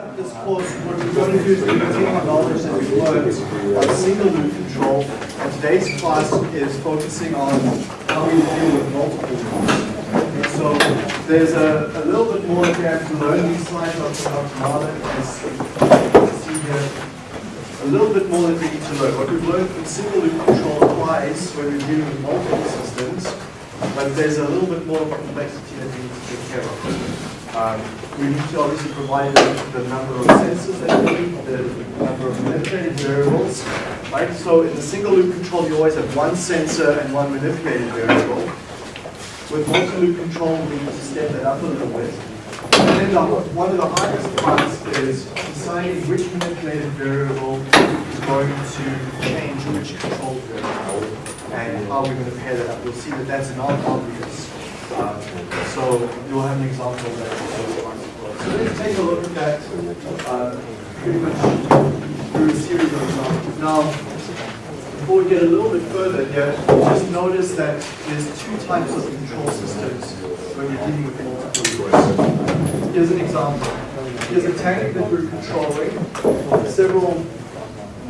up this course, what we're going to do is we're to our knowledge that we've learned on single loop control. And today's class is focusing on how we deal with multiple loops. So there's a, a little bit more that we have to learn. These slides are from as you can see here. A little bit more that we need to learn. What we've learned with single loop control applies when we're dealing with multiple systems, but there's a little bit more complexity that we need to take care of. Um, we need to obviously provide the, number of sensors that we need, the number of manipulated variables, right? So in the single loop control, you always have one sensor and one manipulated variable. With multi-loop control, we need to step that up a little bit. And then the, one of the hardest parts is deciding which manipulated variable is going to change which control variable and how we're going to pair that up. You'll see that that's not obvious. So you'll have an example of that. So let's take a look at uh, pretty much through a series of examples. Now, before we get a little bit further here, just notice that there's two types of control systems when you're dealing with multiple loops. Here's an example. Here's a tank that we're controlling several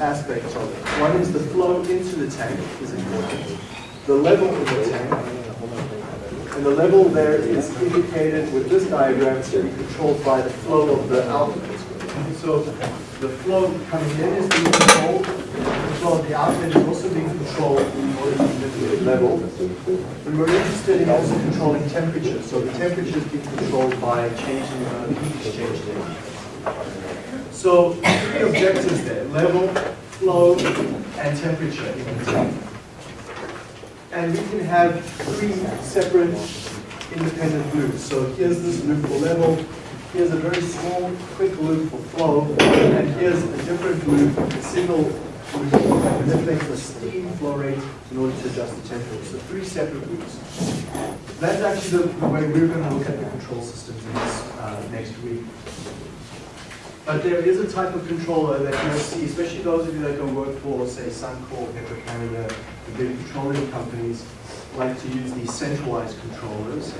aspects of it. One is the flow into the tank is important. The level of the tank, and the level there is indicated with this diagram to be controlled by the flow of the outlet. So the flow coming in is being controlled, the flow of the outlet is also being controlled to manipulate level. But we're interested in also controlling temperature. So the temperature is being controlled by changing the heat exchange there. So three objectives there, level, flow, and temperature. And we can have three separate independent loops. So here's this loop for level, here's a very small, quick loop for flow, and here's a different loop, a single loop that manipulates the steam flow rate in order to adjust the temperature. So three separate loops. That's actually the, way we're going to look at the control systems in this uh, next week. But there is a type of controller that you'll see, especially those of you that go work for, say, Suncor, Petro-Canada, the big petroleum companies, like to use these centralized controllers,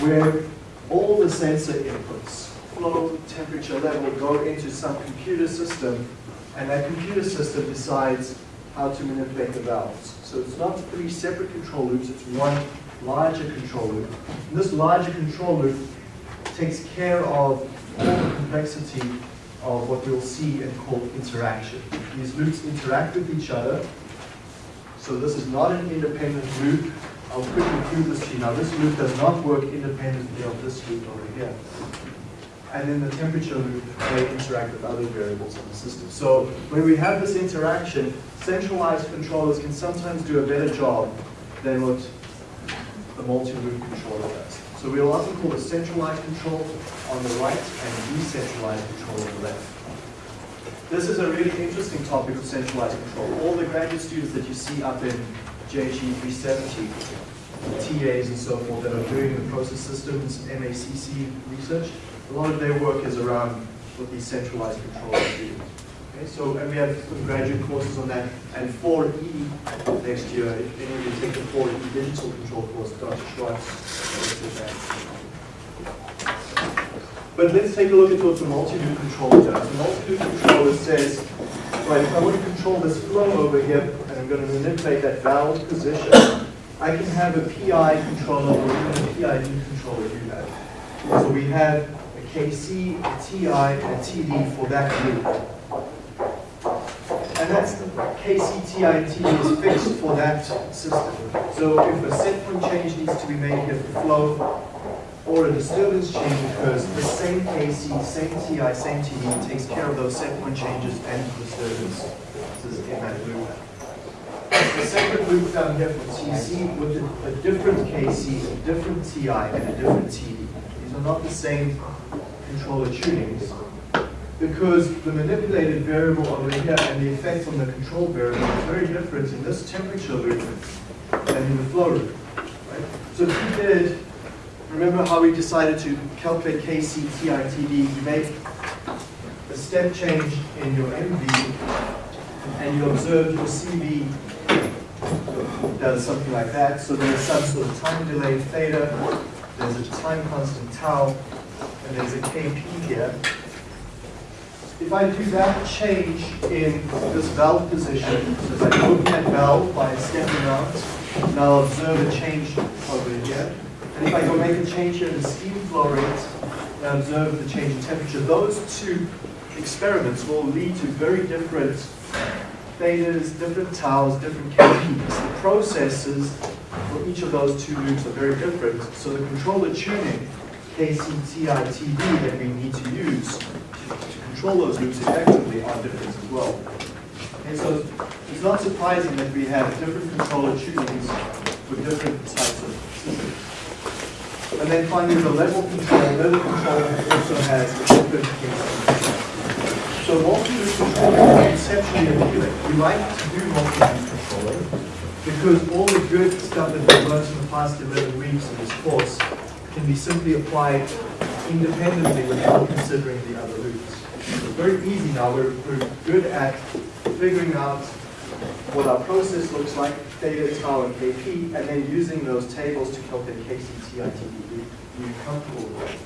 where all the sensor inputs, flow, temperature, level, go into some computer system, and that computer system decides how to manipulate the valves. So it's not three separate control loops, it's one larger control loop. And this larger control loop takes care of all the complexity of what we'll see and call interaction. These loops interact with each other. So this is not an independent loop. I'll quickly prove this to you. Now this loop does not work independently of this loop over here. And then the temperature loop, may interact with other variables in the system. So when we have this interaction, centralized controllers can sometimes do a better job than what the multi-loop controller does. So we'll often call the centralized control on the right and decentralized control on the left. This is a really interesting topic of centralized control. All the graduate students that you see up in JG 370, TAs and so forth that are doing the process systems, MACC research, a lot of their work is around what these centralized controls do. Okay, so and we have some graduate courses on that, and 4E next year, if any of you take the 4E digital control course, Dr. Swartz. But let's take a look at what the multi-loop controller does. The multi-loop controller says, right, if I want to control this flow over here, and I'm going to manipulate that valve position, I can have a PI controller or even a PID controller do that. So we have a KC, a TI, and a TD for that loop. And that's the KC, TI, and TD is fixed for that system. So if a set point change needs to be made here for flow, or a disturbance change occurs, the same KC, same TI, same TD takes care of those set point changes and disturbances in that loop. The separate loop down here for TC with a, a different KC, a different TI, and a different TD. These are not the same controller tunings because the manipulated variable over here and the effect on the control variable is very different in this temperature loop than in the flow loop. Right? So if you did remember how we decided to calculate KC, TI, TD. You make a step change in your MV, and you observe your CV does something like that. So there's some sort of time delay theta, there's a time constant tau, and there's a Kp here. If I do that change in this valve position, so if I open that valve by stepping out, and I'll observe a change over here. And if I go make a change here in the steam flow rate, and observe the change in temperature, those two experiments will lead to very different thetas, different taus, different KPs. The processes for each of those two loops are very different, so the controller tuning, KCTITD, that we need to use control those loops effectively are different as well. And so it's not surprising that we have different controller tunings for different types of systems. And then finally, the level control, level control also has a different case. So multi-loop controller is exceptionally appealing. We like to do multi-loop controller because all the good stuff that we've learned in the past 11 weeks of this course can be simply applied independently without considering the other loops. It's very easy now. We're, we're good at figuring out what our process looks like, theta, tau, and kp, and then using those tables to calculate kc, TITD. We're comfortable with that.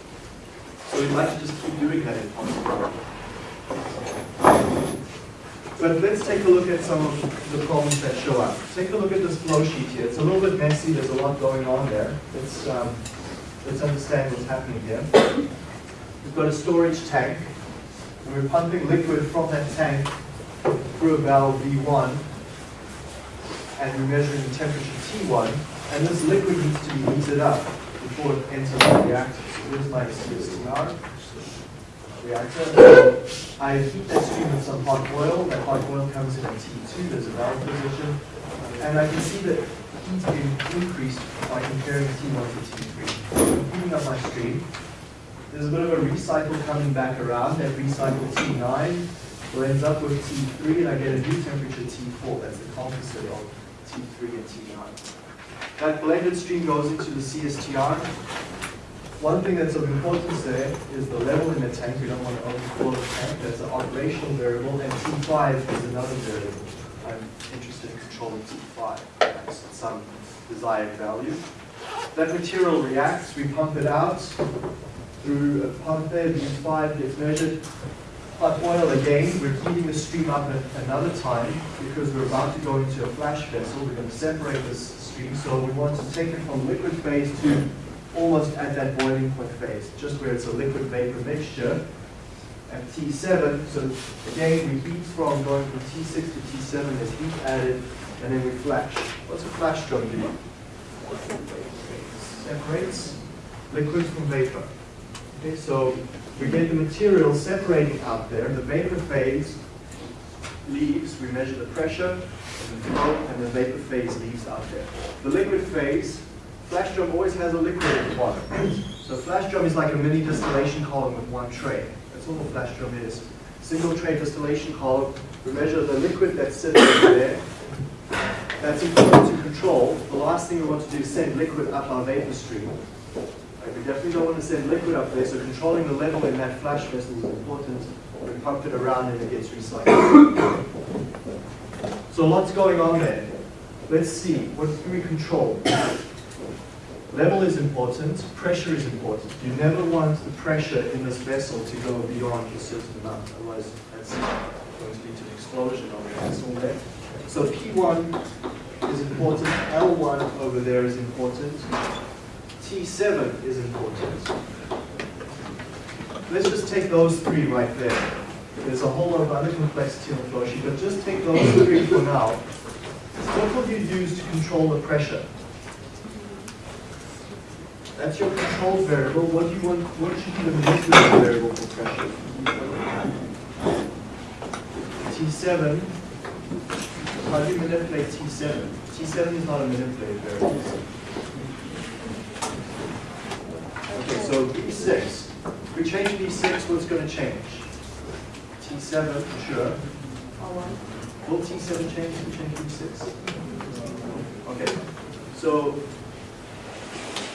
So we'd like to just keep doing that if possible. But let's take a look at some of the problems that show up. Take a look at this flow sheet here. It's a little bit messy. There's a lot going on there. Let's, um, let's understand what's happening here. We've got a storage tank. And we're pumping liquid from that tank through a valve V1. And we're measuring the temperature T1. And this liquid needs to be heated up before it enters the reactor. Here's my CSTR reactor. I heat that stream with some hot oil. That hot oil comes in at T2. There's a valve position. And I can see that heat being increased by comparing T1 to T3. I'm heating up my stream. There's a bit of a recycle coming back around. That recycle T9 blends up with T3, and I get a new temperature T4. That's the composite of T3 and T9. That blended stream goes into the CSTR. One thing that's of importance there is the level in the tank. We don't want to overflow the tank. That's an operational variable, and T5 is another variable. I'm interested in controlling T5 at some desired value. That material reacts. We pump it out through a pump there. V5 gets measured. Hot oil again. We're heating the stream up at another time because we're about to go into a flash vessel. We're going to separate this stream, so we want to take it from liquid phase to almost at that boiling point phase, just where it's a liquid vapor mixture. At T7, so again, we heat from going from T6 to T7, there's heat added, and then we flash. What's a flash drum do? Separates liquid from vapor. Okay, so we get the material separating out there, the vapor phase leaves, we measure the pressure and the flow, and the vapor phase leaves out there. The liquid phase Flash drum always has a liquid at the bottom. So flash drum is like a mini distillation column with one tray. That's all a flash drum is. Single tray distillation column. We measure the liquid that's sitting there. That's important to control. The last thing we want to do is send liquid up our vapor stream. Like we definitely don't want to send liquid up there, so controlling the level in that flash vessel is important. We pump it around and it gets recycled. So lots going on there. Let's see, what can we control? Level is important, pressure is important. You never want the pressure in this vessel to go beyond a certain amount, otherwise that's going to lead to an explosion of the vessel there. So P1 is important, L1 over there is important, T7 is important. Let's just take those three right there. There's a whole lot of other complexity on the flow sheet, but just take those three for now. What will you use to control the pressure? That's your control variable. What do you want? What should be the manipulated variable for pressure? T7. How do you manipulate T7? T7 is not a manipulated variable. Okay, so V6. If we change V6, what's going to change? T7, sure. Will T7 change if we change V6? Okay, so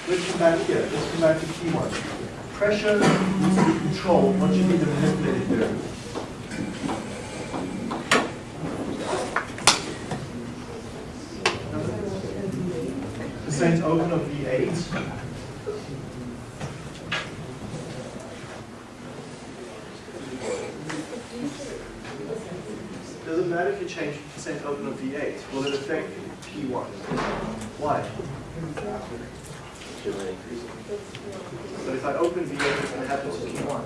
Let's come back here. Let's come back to T1. Pressure needs to be controlled. What should be the manipulated variable? Percent open of V8. doesn't matter if you change percent open or V8. Will it affect P1? Why? But if I open V8, what's going to happen to P1?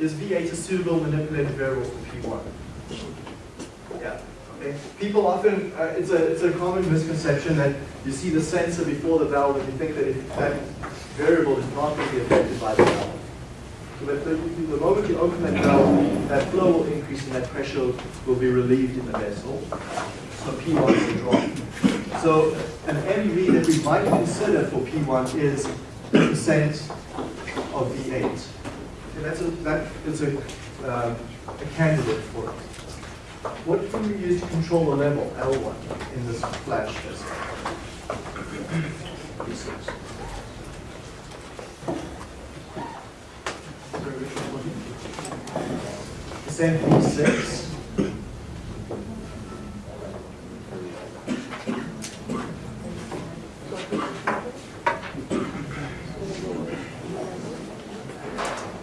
Is V8 a suitable manipulated variable for P1? Yeah. Okay. People often, uh, it's a it's a common misconception that you see the sensor before the valve and you think that that variable is not going to be affected by the valve. That the, the moment you open that valve, that flow will increase and that pressure will be relieved in the vessel. So P1 will drop. So an MEV that we might consider for P1 is the percent of V8. Okay, that's a, that is a, um, a candidate for it. What can we use to control the level, L1, in this flash vessel? V6. Sorry, which V6.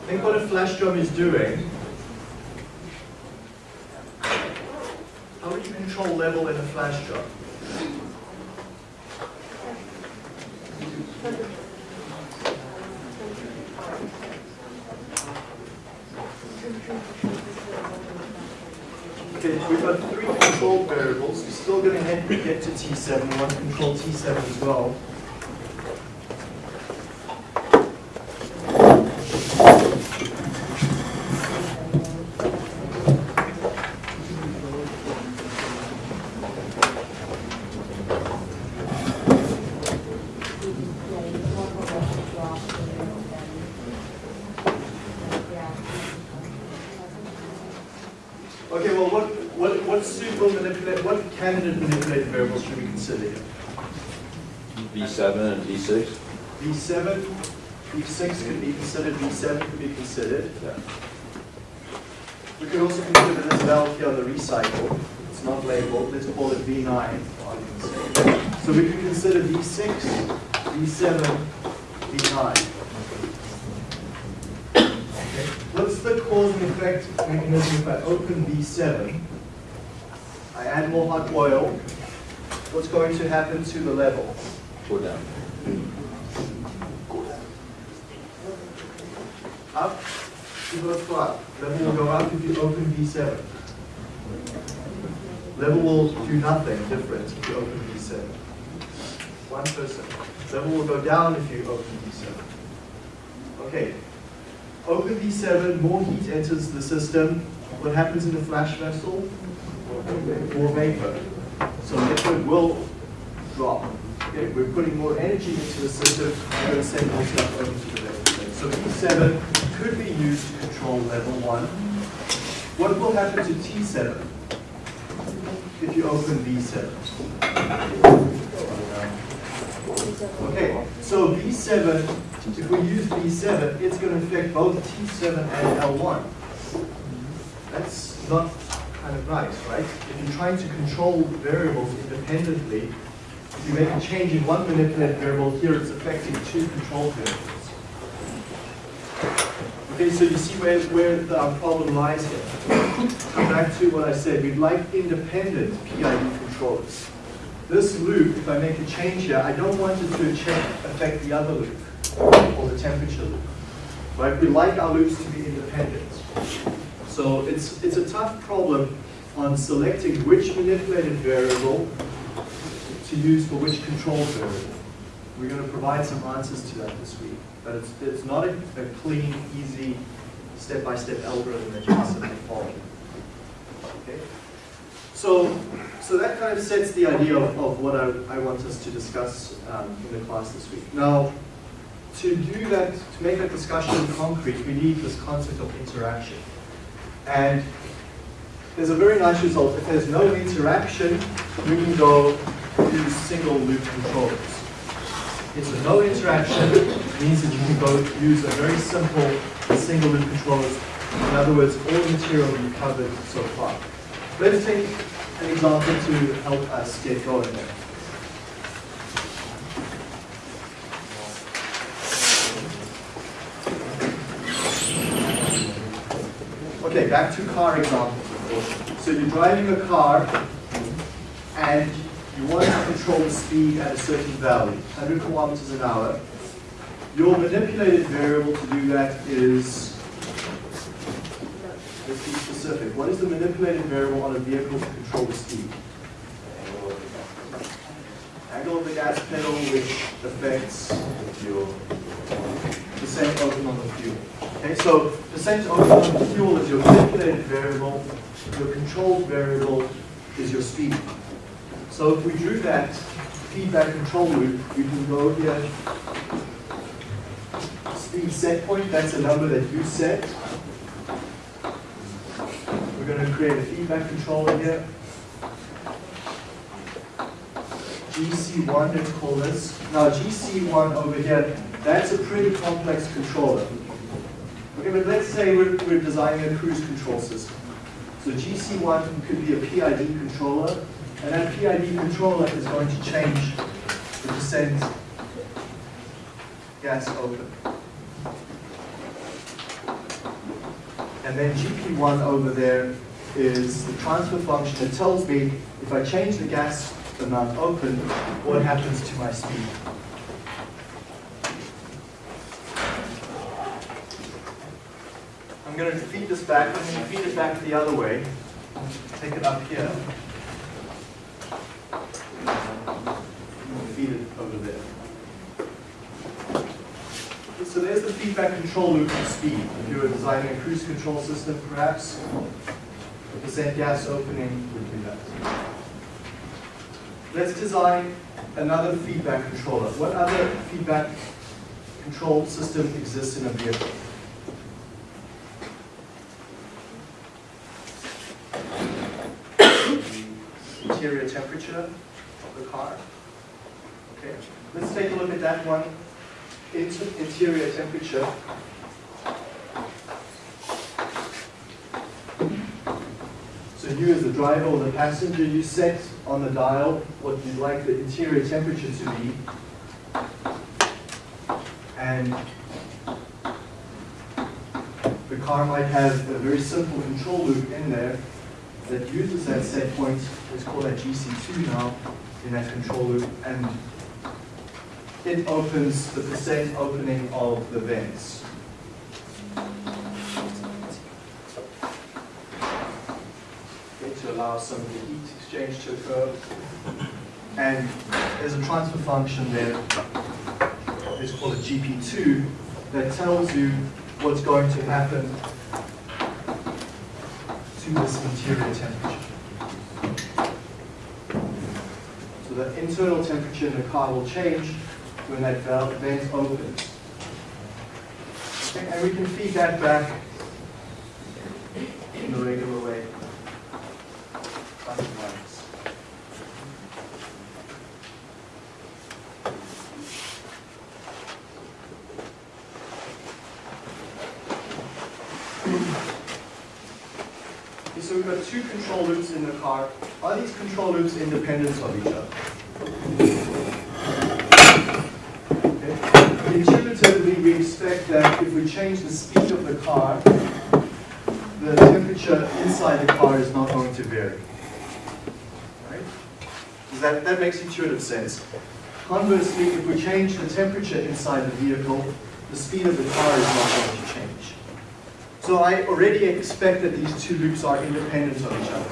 Think what a flash drum is doing. 7 could be considered. We could also consider this valve here on the recycle. It's not labeled. Let's call it V9. So we can consider V6, V7, V9. What's the cause and effect mechanism if I open V7? I add more hot oil. What's going to happen to the level? Go down. Up, it goes up. Level will go up if you open V7. Level will do nothing different if you open V7. One person. Level will go down if you open V7. Okay. Open V7, more heat enters the system. What happens in the flash vessel? More vapor. So liquid will drop. Okay, we're putting more energy into the system, we're going to send more stuff over to the. So V7 could be used to control level 1. What will happen to T7 if you open V7? Okay, so V7, if we use V7, it's going to affect both T7 and L1. That's not kind of nice, right? If you're trying to control variables independently, if you make a change in one manipulated variable, here it's affecting two control variables. Okay, so you see where, where the, our problem lies here. Come back to what I said, we'd like independent PID controllers. This loop, if I make a change here, I don't want it to affect the other loop, or the temperature loop. Right? We like our loops to be independent. So it's, it's a tough problem on selecting which manipulated variable to use for which control variable. We're going to provide some answers to that this week. But it's, it's not a, a clean, easy, step-by-step algorithm that you can simply follow. Okay? So, so that kind of sets the idea of, of what I, I want us to discuss um, in the class this week. Now, to do that, to make that discussion concrete, we need this concept of interaction. And there's a very nice result. If there's no interaction, we can go to single loop controllers. Okay, a no interaction means that you can both use a very simple single loop controllers. In other words, all the material we've covered so far. Let's take an example to help us get going there. Okay, back to car example. So you're driving a car and you want to control the speed at a certain value, 100 kilometers an hour. Your manipulated variable to do that is, let's be specific. What is the manipulated variable on a vehicle to control the speed? Angle of the gas pedal, which affects percent open on the fuel. Okay, so percent open on the fuel is your manipulated variable. Your controlled variable is your speed. So if we drew that feedback control loop, we can go here. Speed set point, that's a number that you set. We're going to create a feedback controller here. GC1, let's call this. Now GC1 over here, that's a pretty complex controller. Okay, but let's say we're, we're designing a cruise control system. So GC1 could be a PID controller, and that PID controller is going to change the percent gas open. And then GP1 over there is the transfer function that tells me if I change the gas amount open, what happens to my speed. I'm going to feed this back, I'm going to feed it back the other way. Take it up here. Feed it over there. So there's the feedback control loop for speed. If you were designing a cruise control system, perhaps, the percent gas opening would do that. Let's design another feedback controller. What other feedback control system exists in a vehicle? Interior temperature of the car. Okay, let's take a look at that one. Interior temperature. So you as the driver or the passenger, you set on the dial what you'd like the interior temperature to be. And the car might have a very simple control loop in there that uses that set point, let's call that GC2 now, in that control loop, and it opens the percent opening of the vents. Okay, to allow some of the heat exchange to occur. And there's a transfer function there, let's call GP2, that tells you what's going to happen this interior temperature. So the internal temperature in the car will change when that valve vent opens. And we can feed that back in the regular way. So we've got two control loops in the car. Are these control loops independent of each other? Okay. Intuitively, we expect that if we change the speed of the car, the temperature inside the car is not going to vary. Right? That, that makes intuitive sense. Conversely, if we change the temperature inside the vehicle, the speed of the car is not going to. So I already expect that these two loops are independent of each other.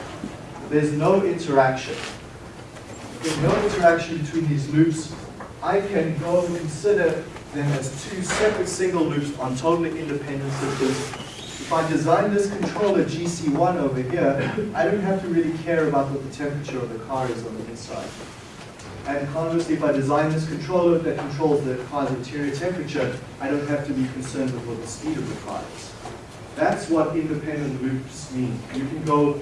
There's no interaction. There's no interaction between these loops. I can go and consider them as two separate single loops on totally independent systems. If I design this controller GC1 over here, I don't have to really care about what the temperature of the car is on the inside. And conversely, if I design this controller that controls the car's interior temperature, I don't have to be concerned with what the speed of the car is. That's what independent loops mean. You can go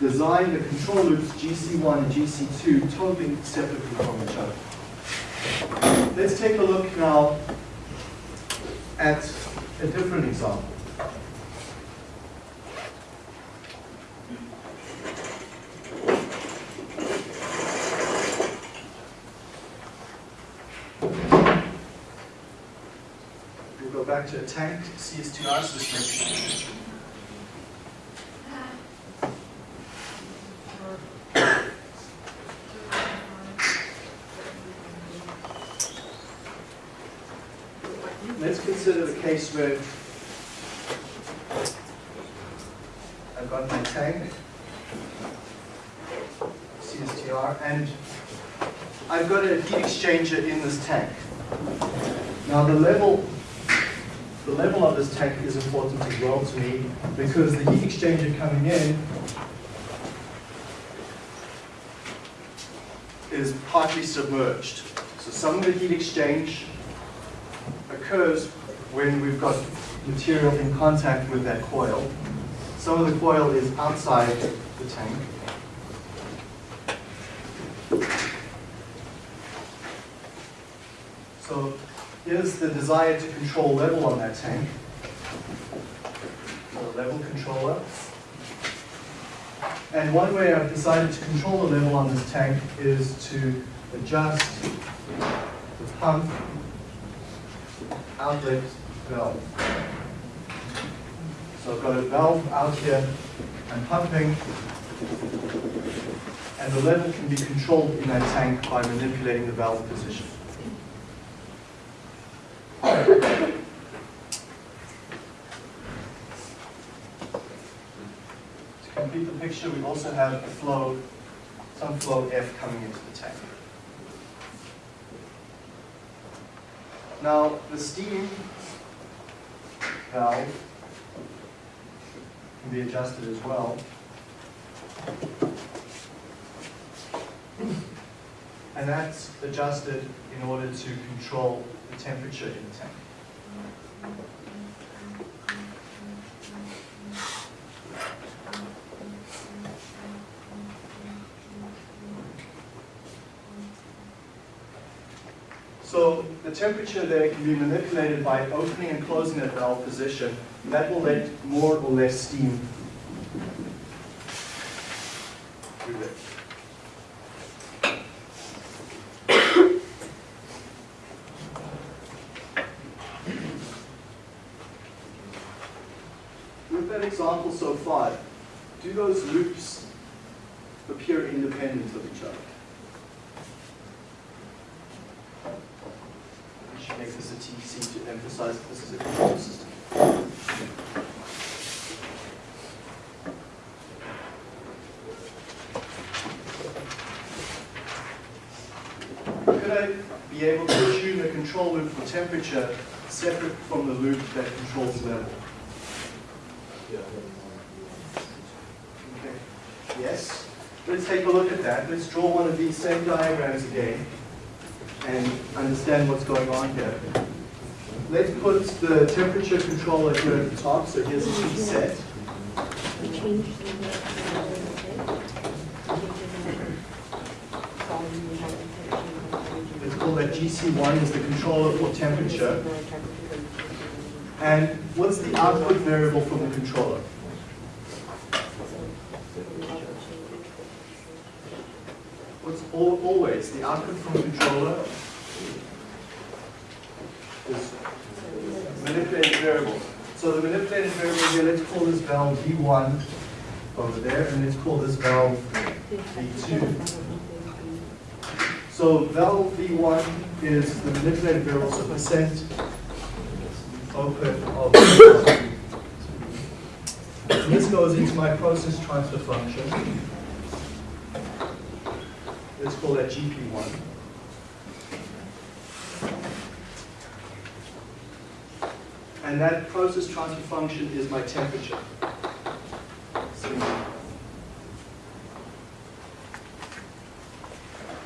design the control loops GC1 and GC2 totally separately from each other. Let's take a look now at a different example. We'll go back to a tank CSTR system. Let's consider the case where I've got my tank, CSTR, and I've got a heat exchanger in this tank. Now the level this tank is important as well to me because the heat exchanger coming in is partly submerged. So some of the heat exchange occurs when we've got material in contact with that coil. Some of the coil is outside the tank. So here's the desire to control level on that tank. And one way I've decided to control the level on this tank is to adjust the pump outlet valve. So I've got a valve out here, I'm pumping, and the level can be controlled in that tank by manipulating the valve position. To complete the picture, we also have a flow, some flow F coming into the tank. Now, the steam valve can be adjusted as well. And that's adjusted in order to control the temperature in the tank. So the temperature there can be manipulated by opening and closing that valve position. That will let more or less steam through there. With that example so far, do those loops appear independent of each other? We should make this a TC to emphasize that this is a control system. Could I be able to tune the control loop for temperature separate from the loop that controls level? Okay. Yes? Let's take a look at that. Let's draw one of these same diagrams again and understand what's going on here. Let's put the temperature controller here at the top, so here's a T set. Let's call that GC1 is the controller for temperature. And what's the output variable from the controller? What's al- always the output from controller is manipulated variable. So the manipulated variable here, let's call this valve V1 over there, and let's call this valve V2. So valve V1 is the manipulated variable, so percent open of this goes into my process transfer function. Let's call that GP1. And that process transfer function is my temperature.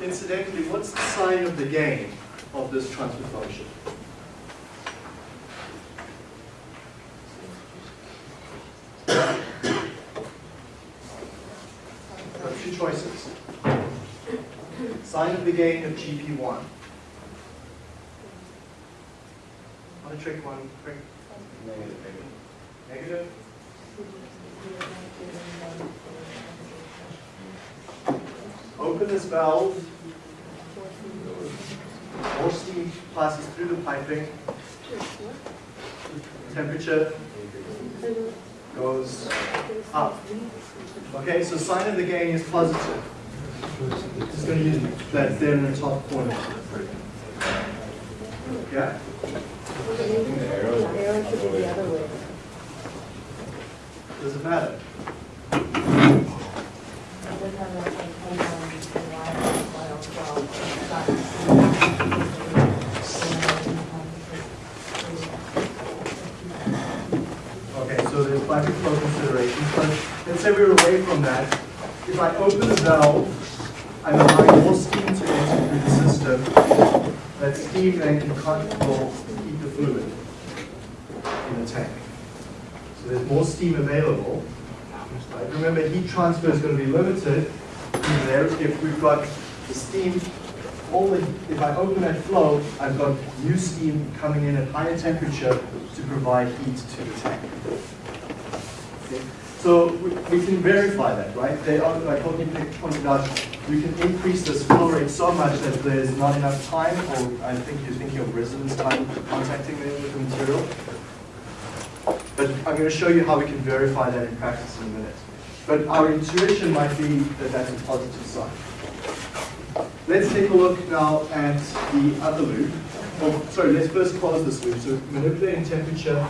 Incidentally, what's the sign of the gain of this transfer function? Two choices. Sign of the gain of GP1. Want to trick one quick? Negative. Negative? Open this valve. More steam passes through the piping. Temperature goes up. Okay, so sign of the gain is positive. It's going to use that there in the top corner. Yeah? The arrow, the should be the other way. Does it matter? Okay, so there's lack of flow considerations, but let's say we're away from that. If I open the valve, I'm allowing more steam to enter through the system. That steam then can will heat the fluid in the tank. So there's more steam available. Right? Remember, heat transfer is going to be limited if we've got the steam only, if I open that flow, I've got new steam coming in at higher temperature to provide heat to the tank. Okay. So we, we, can verify that, right? They are, like Courtney pointed out, we can increase this flow rate so much that there's not enough time, or I think you're thinking of residence time contacting the, the material. But I'm going to show you how we can verify that in practice in a minute. But our intuition might be that that's a positive sign. Let's take a look now at the other loop. Sorry, let's first close this loop. So manipulating temperature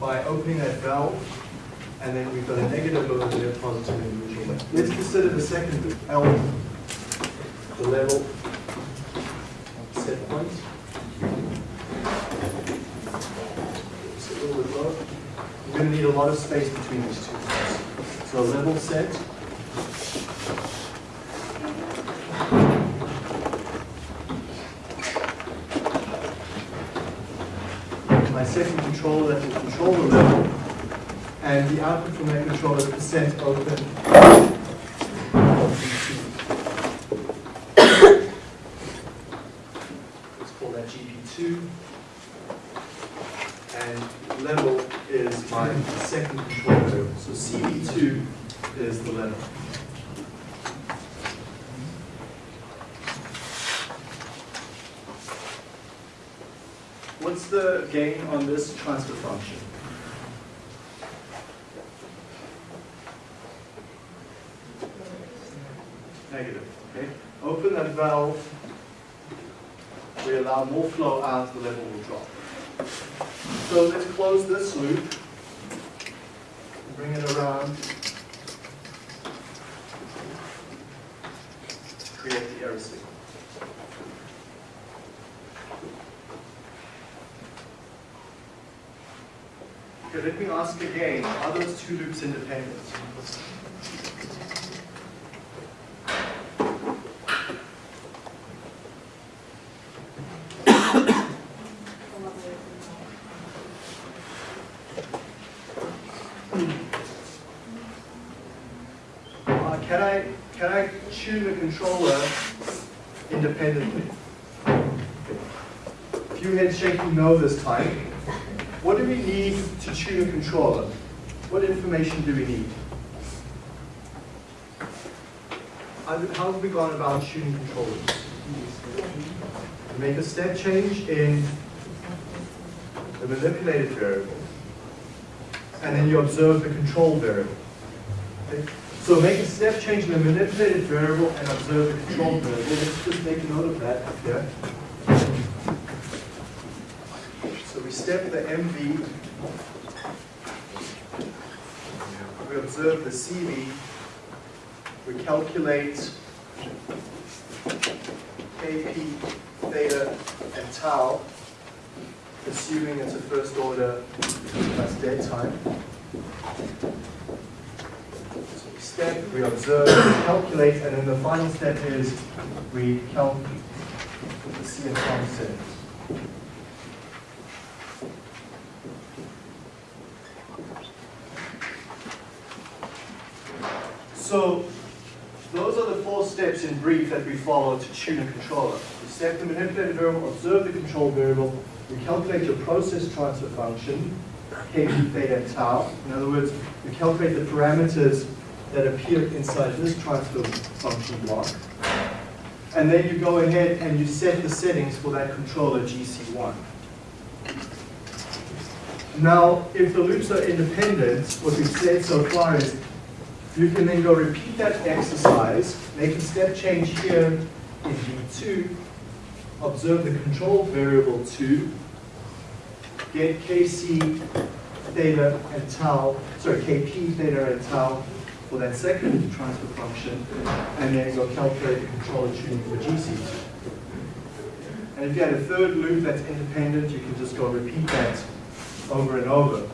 by opening that valve, and then we've got a negative over there, positive and neutral. Let's consider the second L, the level set point. It's a little bit low. We're going to need a lot of space between these two. So a level set. My second controller that will control the level, and the output from that controller is percent open Let's call that GP2. And level is my second controller. So CV2 is the level. What's the gain on this transfer function? Negative, okay? Open that valve, we allow more flow out, the level will drop. So let's close this loop, bring it around, create the error signal. Okay, let me ask again, are those two loops independent? Uh, can I can I tune the controller independently? A few no this time. What do we need to tune a controller? What information do we need? How have we gone about tuning controllers? Make a step change in the manipulated variable, and then you observe the control variable. Okay? So make a step change in the manipulated variable and observe the control variable. Let's just make a note of that here step the MV, we observe the CV, we calculate KP, theta, and tau, assuming it's a first order that's dead time. So we step, we observe, we calculate, and then the final step is we calculate the CFR settings. So those are the four steps in brief that we follow to tune a controller. We set the manipulated variable, observe the control variable, we calculate your process transfer function, kp, theta, and tau. In other words, we calculate the parameters that appear inside this transfer function block. And then you go ahead and you set the settings for that controller GC1. Now, if the loops are independent, what we've said so far is you can then go repeat that exercise, make a step change here in V2, observe the control variable 2, get Kc, theta, and tau, sorry, Kp, theta, and tau for that second transfer function, and then go calculate the controller tuning for GC2. And if you had a third loop that's independent, you can just go repeat that over and over.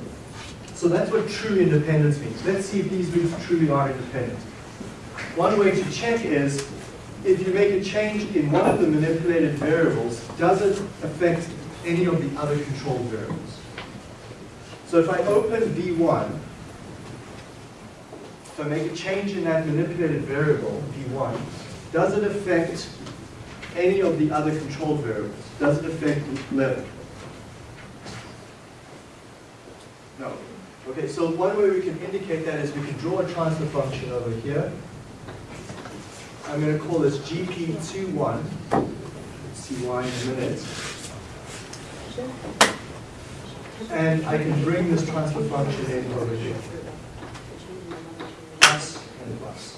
So that's what true independence means. Let's see if these loops truly are independent. One way to check is, if you make a change in one of the manipulated variables, does it affect any of the other controlled variables? So if I open V1, if I make a change in that manipulated variable, V1, does it affect any of the other controlled variables? Does it affect level? No. Okay, so one way we can indicate that is we can draw a transfer function over here. I'm going to call this GP21. See why in a minute. And I can bring this transfer function in over here. Plus and plus.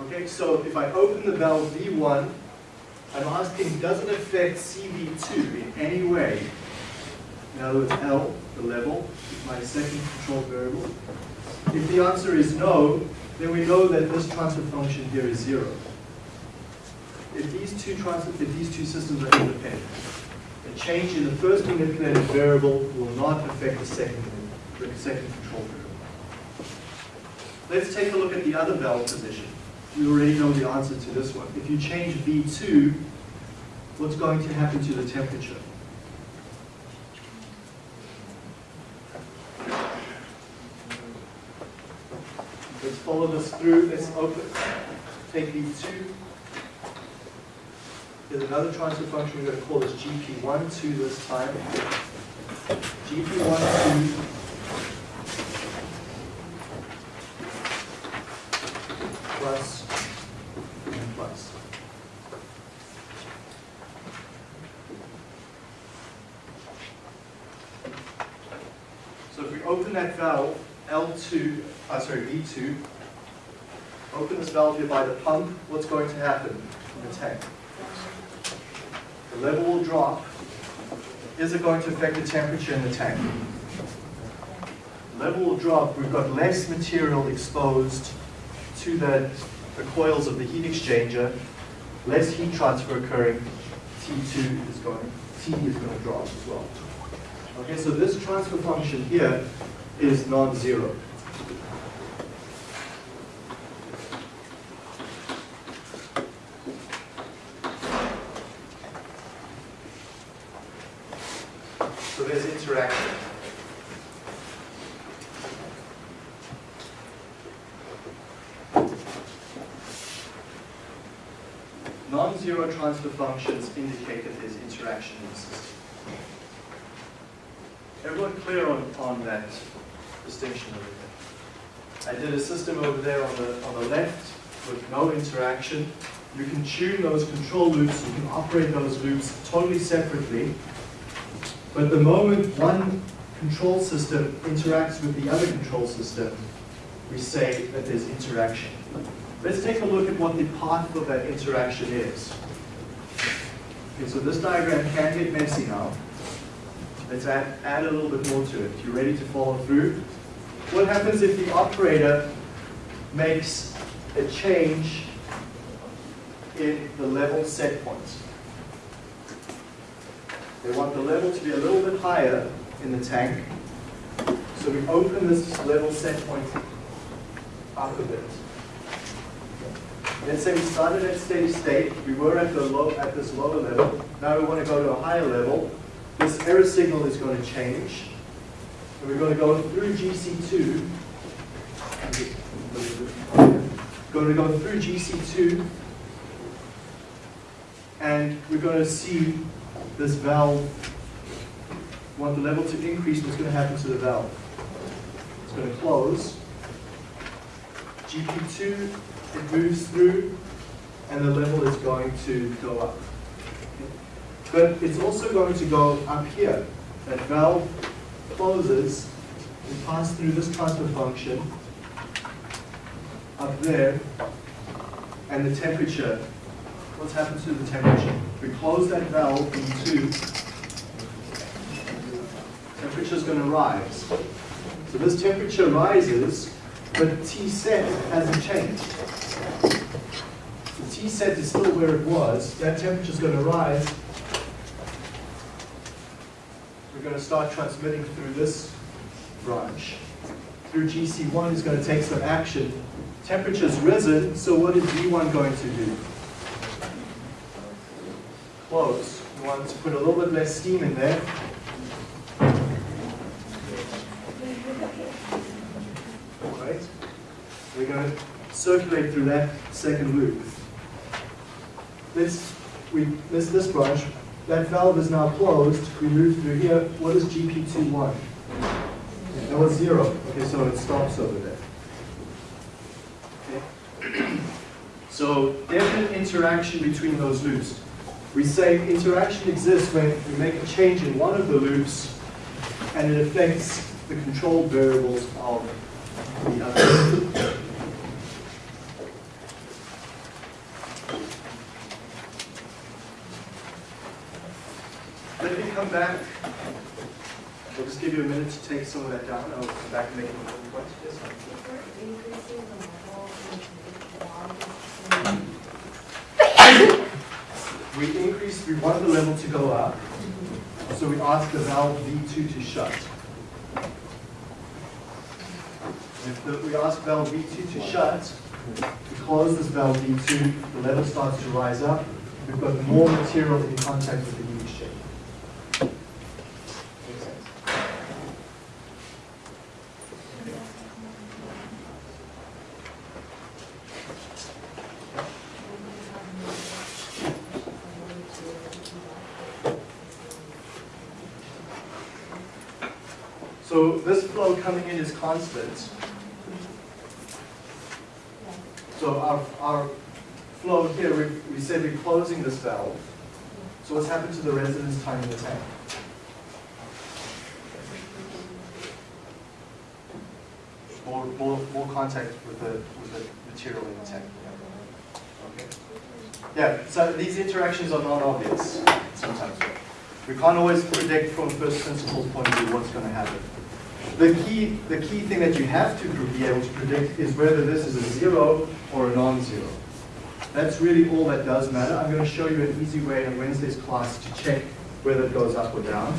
Okay, so if I open the valve V1, I'm asking, does it affect CV2 in any way? In other words, L, the level, is my second control variable. If the answer is no, then we know that this transfer function here is zero. If these two transfer, if these two systems are independent, a change in the first manipulated variable will not affect the second, the second control variable. Let's take a look at the other valve position. You already know the answer to this one. If you change V2, what's going to happen to the temperature? Let's follow this through. Let's open. Take V2. There's another transfer function. We're going to call this GP1, 2 this time. GP1, 2 plus and plus. So if we open that valve, L2, uh, V2, open this valve here by the pump, what's going to happen in the tank? The level will drop. Is it going to affect the temperature in the tank? Level will drop. We've got less material exposed to the, the coils of the heat exchanger, less heat transfer occurring, T2 is going, T is going to drop as well. Okay, so this transfer function here is non-zero. So there's interaction. Non-zero functions indicate that there's interaction in the system. Everyone clear on, on that distinction over there? I did a system over there on the, on the left with no interaction. You can tune those control loops, you can operate those loops totally separately. But the moment one control system interacts with the other control system, we say that there's interaction. Let's take a look at what the path of that interaction is. Okay, so this diagram can get messy now. Let's add, add a little bit more to it. You ready to follow through? What happens if the operator makes a change in the level set point? They want the level to be a little bit higher in the tank. So we open this level set point up a bit. Let's say we started at steady state, we were at the low at this lower level, now we want to go to a higher level. This error signal is going to change. And we're going to go through GC2. Going to go through GC2 and we're going to see this valve, want the level to increase, what's going to happen to the valve? It's going to close. GP2 it moves through and the level is going to go up. But it's also going to go up here. That valve closes and passes through this transfer function up there and the temperature. What's happened to the temperature? We close that valve in two. Temperature is going to rise. So this temperature rises, but T set hasn't changed. T set is still where it was, that temperature is going to rise. We're going to start transmitting through this branch. Through GC1 is going to take some action. Temperature's risen, so what is V1 going to do? Close. We want to put a little bit less steam in there. Right? We're going to circulate through that second loop. Let's, we miss this branch. That valve is now closed. We move through here. What is GP21? That was zero. Okay, so it stops over there. Okay. So definite interaction between those loops. We say interaction exists when we make a change in one of the loops and it affects the control variables of the other. Let me come back. I'll just give you a minute to take some of that down. I'll come back and make a little. We increase, we want the level to go up. So we ask the valve V2 to shut. If the, we ask valve V2 to shut, we close this valve V2, the level starts to rise up. We've got more material in contact with the heat exchange. Makes sense? So this flow coming in is constant. So our, our flow here, we, we said we're closing this valve. So what's happened to the residence time in the tank? More, more, more contact with the, with the material in the tank. Okay. Yeah, so these interactions are not obvious sometimes. We can't always predict from first principles point of view what's going to happen. The key, the key thing that you have to be able to predict is whether this is a zero or a non-zero. That's really all that does matter. I'm going to show you an easy way in Wednesday's class to check whether it goes up or down.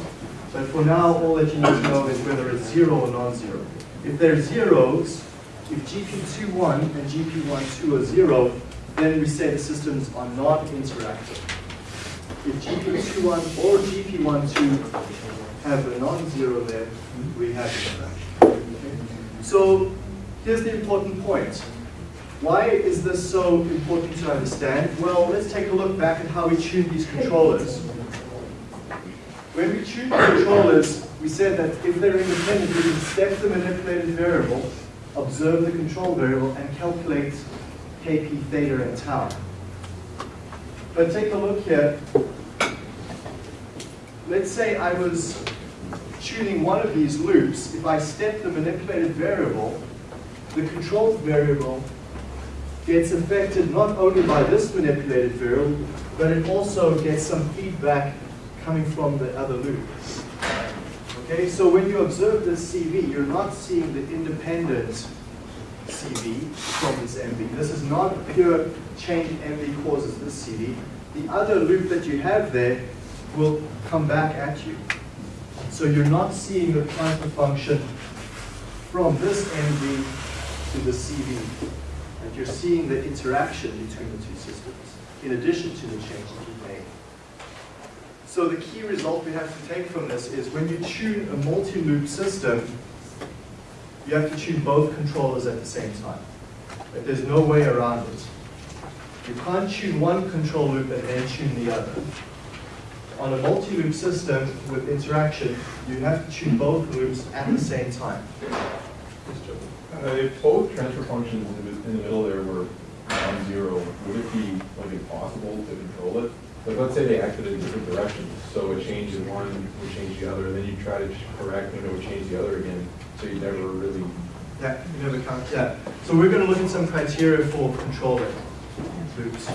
But for now, all that you need to know is whether it's zero or non-zero. If they're zeros, if GP21 and GP12 are zero, then we say the systems are not interactive. If GP21 or GP12 have a non-zero there, we have interaction. So here's the important point. Why is this so important to understand? Well, let's take a look back at how we tune these controllers. When we tune controllers, we said that if they're independent, we can step the manipulated variable, observe the control variable, and calculate kp, theta, and tau. But take a look here. Let's say I was tuning one of these loops. If I step the manipulated variable, the control variable gets affected not only by this manipulated variable, but it also gets some feedback coming from the other loop. Okay, so when you observe this CV, you're not seeing the independent CV from this MV. This is not pure change MV causes this CV. The other loop that you have there will come back at you. So you're not seeing the transfer function from this MV to the CV. And you're seeing the interaction between the two systems, in addition to the change that you made. So the key result we have to take from this is when you tune a multi-loop system, you have to tune both controllers at the same time. But there's no way around it. You can't tune one control loop and then tune the other. On a multi-loop system with interaction, you have to tune both loops at the same time. Uh, if both transfer functions in the, in the middle there were non-zero, would it be like impossible to control it? Like, let's say they acted in different directions, so a change in one would change the other, and then you try to correct and it would change the other again, so you never really. Yeah, you never count. Yeah. So we're going to look at some criteria for controlling loops.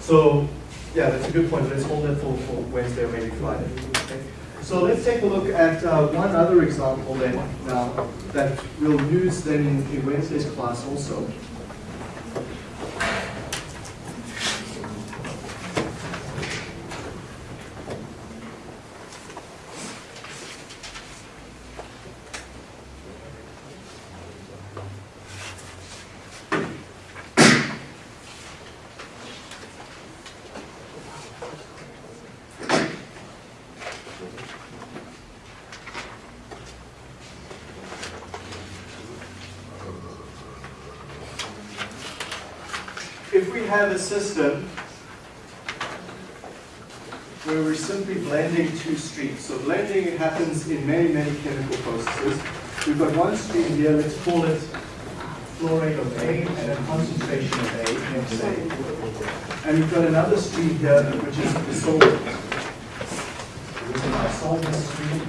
So yeah, that's a good point. Let's hold that for, for Wednesday or maybe Friday. Okay. So let's take a look at uh, one other example then now that we'll use then in, in Wednesday's class also. If we have a system where we're simply blending two streams, so blending happens in many, many chemical processes. We've got one stream here, let's call it flow rate of A and a concentration of A, say. And we've got another stream here, which is the solvent. This is our solvent stream.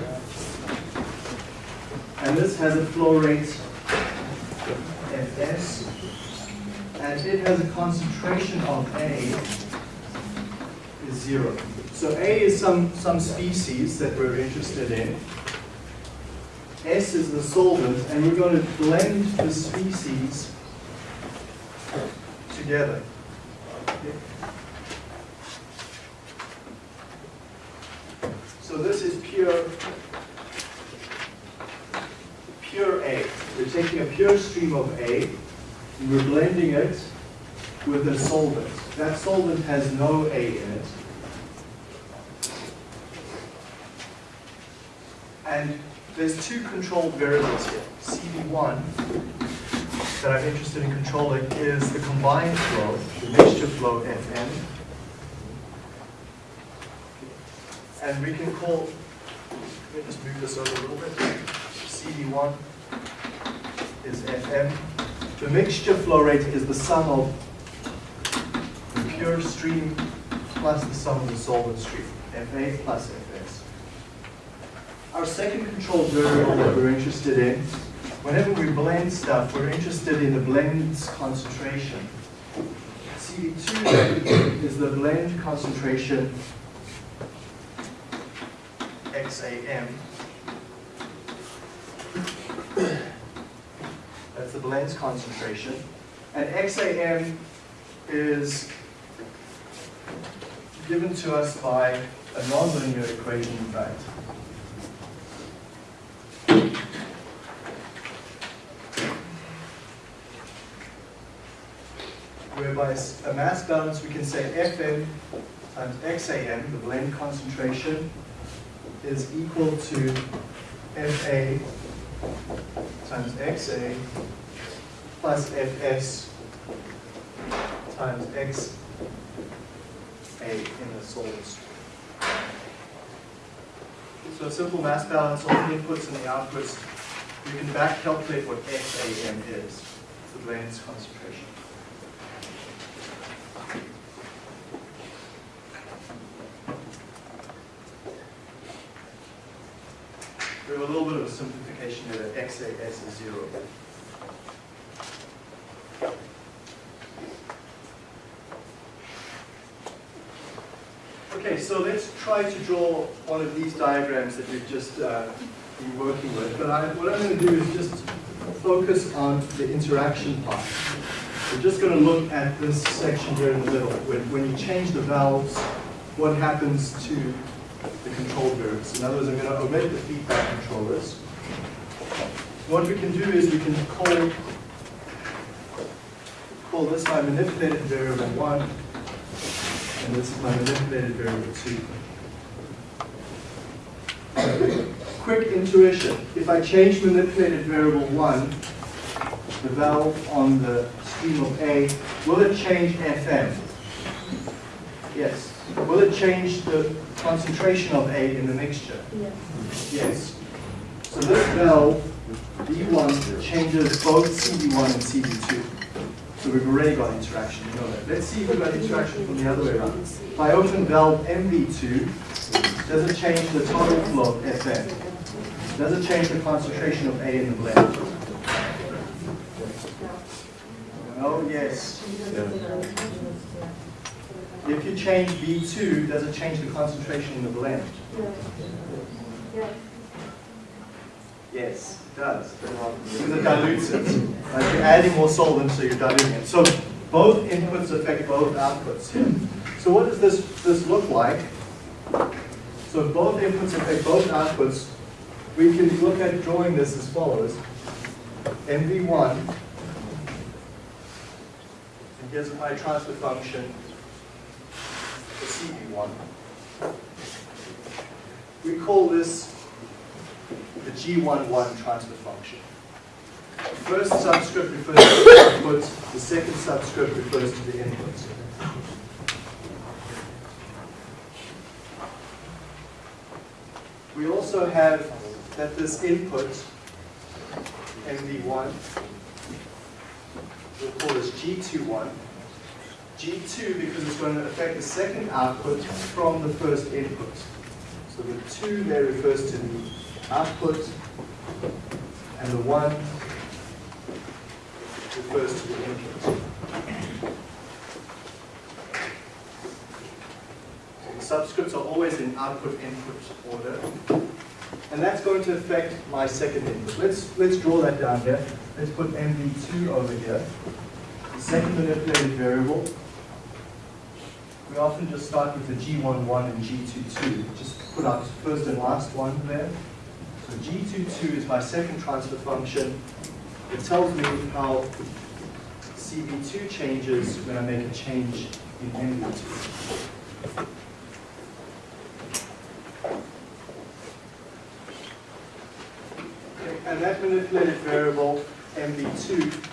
And this has a flow rate Fs and it has a concentration of A is zero. So A is some, some species that we're interested in. S is the solvent, and we're going to blend the species together. So this is pure, pure A. We're taking a pure stream of A, and we're blending it with a solvent. That solvent has no A in it. And there's two controlled variables here. CV1 that I'm interested in controlling is the combined flow, the mixture flow Fm. And we can call, let me just move this over a little bit. CV1 is Fm. The mixture flow rate is the sum of pure stream plus the sum of the solvent stream, Fa plus Fs. Our second control variable that we're interested in, whenever we blend stuff, we're interested in the blend's concentration. CV2 is the blend concentration XAM. That's the blend's concentration. And XAM is given to us by a nonlinear equation, in fact. Whereby a mass balance, we can say Fm times XAM, the blend concentration, is equal to Fa times XA plus Fs times Xa in the stream. So a simple mass balance, all the inputs and the outputs, you can back calculate what XAM is, the blend's concentration. We have a little bit of a simplification here that XAS is zero. Okay, so let's try to draw one of these diagrams that we've just uh, been working with. But I, what I'm going to do is just focus on the interaction part. We're just going to look at this section here in the middle. When, when you change the valves, what happens to the control variables? In other words, I'm going to omit the feedback controllers. What we can do is we can call, call this my manipulated variable 1, and this is my manipulated variable 2. Quick intuition. If I change manipulated variable 1, the valve on the stream of A, will it change FM? Yes. Will it change the concentration of A in the mixture? Yes. Yes. So this valve, V1, changes both CV1 and CV2. So we've already got interaction, you know that. Let's see if we've got interaction from the other way around. If I open valve MV2, does it change the total flow of FM? Does it change the concentration of A in the blend? Oh, yes. If you change V2, does it change the concentration in the blend? Yes, does. Because it dilutes it. Like you're adding more solvent, so you're diluting it. So both inputs affect both outputs here. So what does this, this look like? So if both inputs affect both outputs, we can look at drawing this as follows. MV1, and here's my transfer function for CV1. We call this the G11 transfer function. The first subscript refers to the output, the second subscript refers to the input. We also have that this input, MV1, we'll call this G21. G2 because it's going to affect the second output from the first input. So the 2 there refers to the output, and the 1 refers to the input. The subscripts are always in output-input order. And that's going to affect my second input. Let's, let's draw that down here. Let's put MV2 over here. The second manipulated variable. We often just start with the G11 and G22. Just put our first and last one there. So G22 is my second transfer function. It tells me how CV2 changes when I make a change in MV2. Okay, And that manipulated variable, MV2,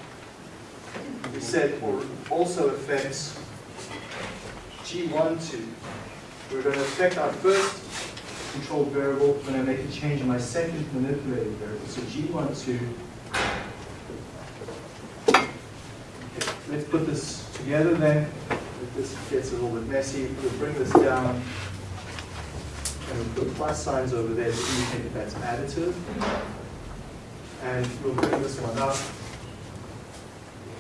we said also affects G12. We're going to affect our first controlled variable when I make a change in my second manipulated variable. So G12. Okay, let's put this together then. If this gets a little bit messy, we'll bring this down. And we'll put plus signs over there to indicate that that's additive. And we'll bring this one up.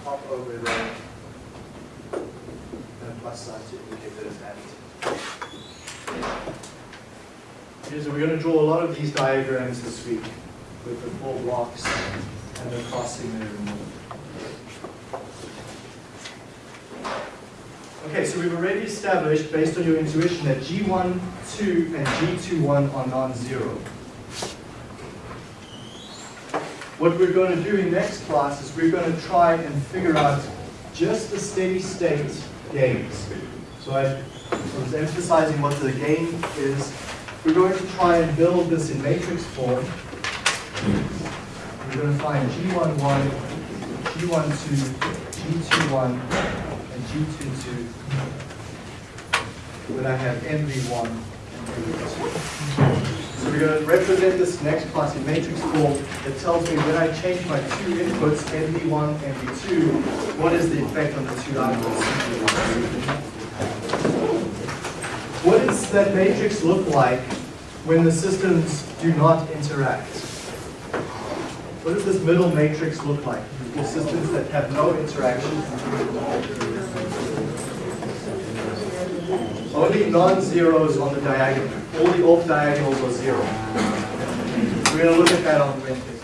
Pop over there. And a plus sign to indicate that it's additive. So we're going to draw a lot of these diagrams this week with the four blocks and the crossing there removed. Okay, so we've already established, based on your intuition, that G1, 2, and G21 are non-zero. What we're going to do in next class is we're going to try and figure out just the steady state gains. So I was emphasizing what the gain is. We're going to try and build this in matrix form. We're going to find G11, G12, G21, and G22 when I have MV1 and MV2. So we're going to represent this next class in matrix form that tells me when I change my two inputs, MV1, MV2, what is the effect on the two outputs? What does that matrix look like when the systems do not interact? What does this middle matrix look like? The systems that have no interaction. Only non-zeros on the diagonal. All the off diagonals are zero. We're going to look at that on Wednesday.